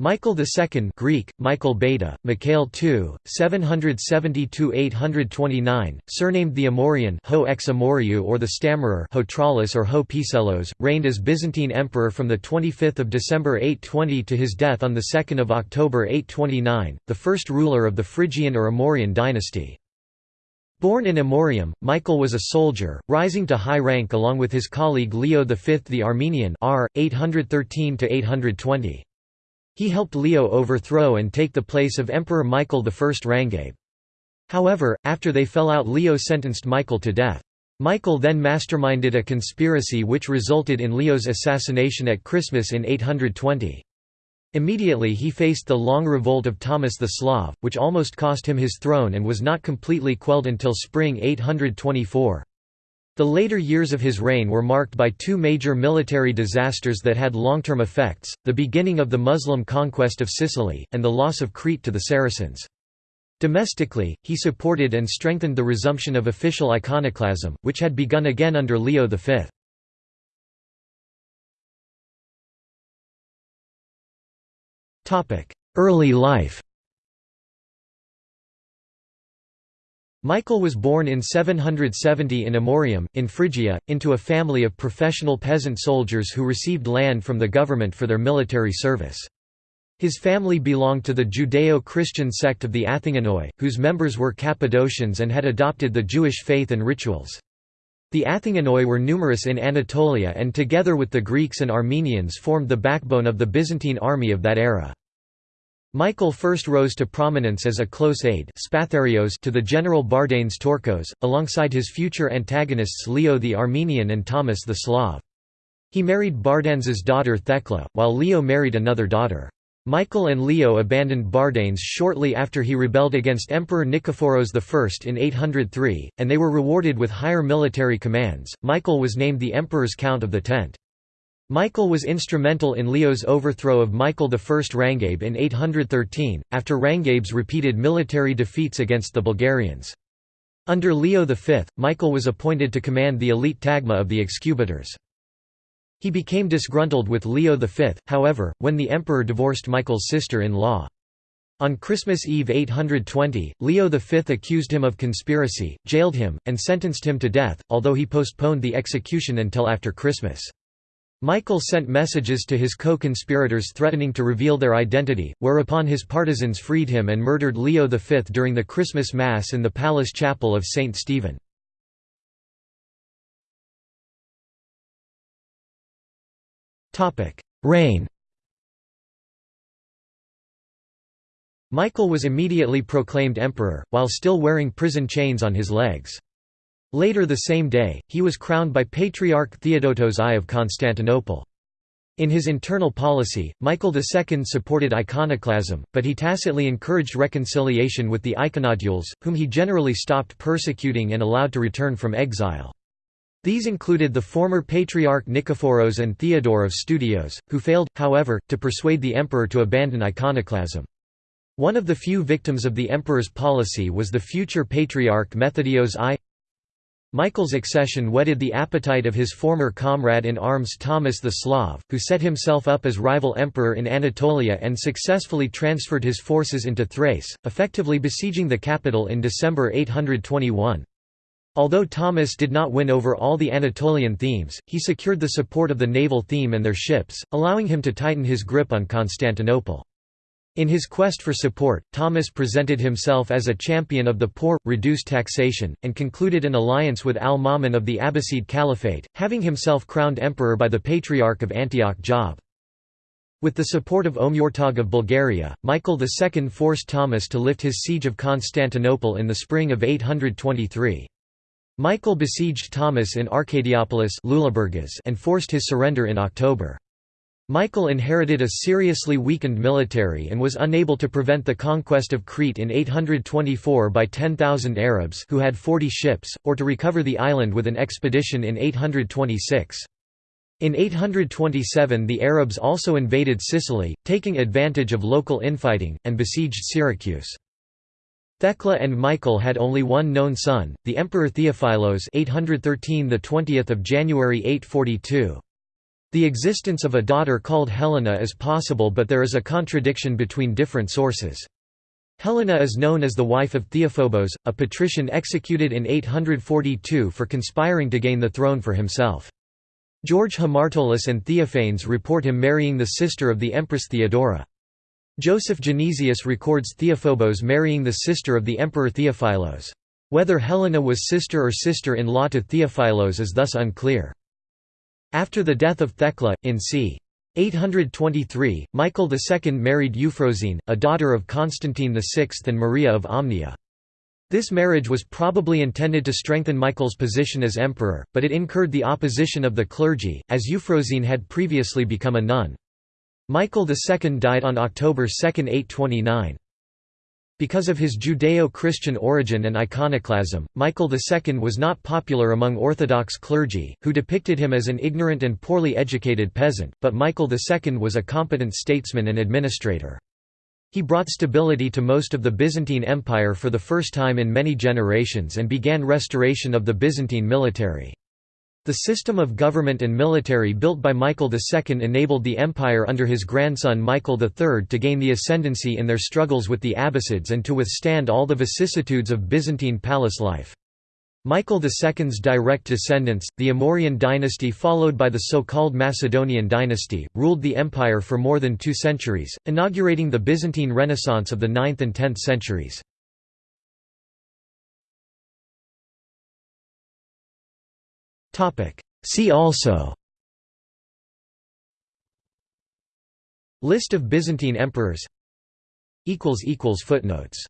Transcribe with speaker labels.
Speaker 1: Michael II Greek, Michael Beta, Mikhail II, 770–829, surnamed the Amorian Ho ex Amoriu or the Stammerer Hotralis or Ho Piselos, reigned as Byzantine emperor from 25 December 820 to his death on 2 October 829, the first ruler of the Phrygian or Amorian dynasty. Born in Amorium, Michael was a soldier, rising to high rank along with his colleague Leo V the Armenian r. 813 -820. He helped Leo overthrow and take the place of Emperor Michael I Rangabe. However, after they fell out Leo sentenced Michael to death. Michael then masterminded a conspiracy which resulted in Leo's assassination at Christmas in 820. Immediately he faced the long revolt of Thomas the Slav, which almost cost him his throne and was not completely quelled until spring 824. The later years of his reign were marked by two major military disasters that had long-term effects, the beginning of the Muslim conquest of Sicily, and the loss of Crete to the Saracens. Domestically, he supported and strengthened the resumption of official iconoclasm, which had begun again under Leo V. Early life Michael was born in 770 in Amorium, in Phrygia, into a family of professional peasant soldiers who received land from the government for their military service. His family belonged to the Judeo-Christian sect of the Athinganoi, whose members were Cappadocians and had adopted the Jewish faith and rituals. The Athinganoi were numerous in Anatolia and together with the Greeks and Armenians formed the backbone of the Byzantine army of that era. Michael first rose to prominence as a close aide to the general Bardanes Tourkos, alongside his future antagonists Leo the Armenian and Thomas the Slav. He married Bardanes's daughter Thecla, while Leo married another daughter. Michael and Leo abandoned Bardanes shortly after he rebelled against Emperor Nikephoros I in 803, and they were rewarded with higher military commands. Michael was named the emperor's count of the tent. Michael was instrumental in Leo's overthrow of Michael I Rangabe in 813, after Rangabe's repeated military defeats against the Bulgarians. Under Leo V, Michael was appointed to command the elite tagma of the Excubitors. He became disgruntled with Leo V, however, when the emperor divorced Michael's sister-in-law. On Christmas Eve 820, Leo V accused him of conspiracy, jailed him, and sentenced him to death, although he postponed the execution until after Christmas. Michael sent messages to his co-conspirators threatening to reveal their identity, whereupon his partisans freed him and murdered Leo V during the Christmas Mass in the palace chapel of St. Stephen. Reign Michael was immediately proclaimed emperor, while still wearing prison chains on his legs. Later the same day, he was crowned by Patriarch Theodotos I of Constantinople. In his internal policy, Michael II supported iconoclasm, but he tacitly encouraged reconciliation with the iconodules, whom he generally stopped persecuting and allowed to return from exile. These included the former Patriarch Nikephoros and Theodore of Studios, who failed, however, to persuade the emperor to abandon iconoclasm. One of the few victims of the emperor's policy was the future Patriarch Methodios I. Michael's accession whetted the appetite of his former comrade in arms Thomas the Slav, who set himself up as rival emperor in Anatolia and successfully transferred his forces into Thrace, effectively besieging the capital in December 821. Although Thomas did not win over all the Anatolian themes, he secured the support of the naval theme and their ships, allowing him to tighten his grip on Constantinople. In his quest for support, Thomas presented himself as a champion of the poor, reduced taxation, and concluded an alliance with al-Ma'mun of the Abbasid Caliphate, having himself crowned emperor by the Patriarch of Antioch Job. With the support of Omurtag of Bulgaria, Michael II forced Thomas to lift his siege of Constantinople in the spring of 823. Michael besieged Thomas in Arcadiopolis and forced his surrender in October. Michael inherited a seriously weakened military and was unable to prevent the conquest of Crete in 824 by 10,000 Arabs who had 40 ships, or to recover the island with an expedition in 826. In 827 the Arabs also invaded Sicily, taking advantage of local infighting, and besieged Syracuse. Thecla and Michael had only one known son, the Emperor Theophilos 813 the 20th of January 842. The existence of a daughter called Helena is possible but there is a contradiction between different sources. Helena is known as the wife of Theophobos, a patrician executed in 842 for conspiring to gain the throne for himself. George Hamartolos and Theophanes report him marrying the sister of the Empress Theodora. Joseph Genesius records Theophobos marrying the sister of the Emperor Theophilos. Whether Helena was sister or sister-in-law to Theophilos is thus unclear. After the death of Thecla, in c. 823, Michael II married Euphrosyne, a daughter of Constantine VI and Maria of Amnia. This marriage was probably intended to strengthen Michael's position as emperor, but it incurred the opposition of the clergy, as Euphrosyne had previously become a nun. Michael II died on October 2, 829. Because of his Judeo-Christian origin and iconoclasm, Michael II was not popular among Orthodox clergy, who depicted him as an ignorant and poorly educated peasant, but Michael II was a competent statesman and administrator. He brought stability to most of the Byzantine Empire for the first time in many generations and began restoration of the Byzantine military. The system of government and military built by Michael II enabled the empire under his grandson Michael III to gain the ascendancy in their struggles with the Abbasids and to withstand all the vicissitudes of Byzantine palace life. Michael II's direct descendants, the Amorian dynasty followed by the so-called Macedonian dynasty, ruled the empire for more than two centuries, inaugurating the Byzantine Renaissance of the 9th and 10th centuries. See also. List of Byzantine emperors. Footnotes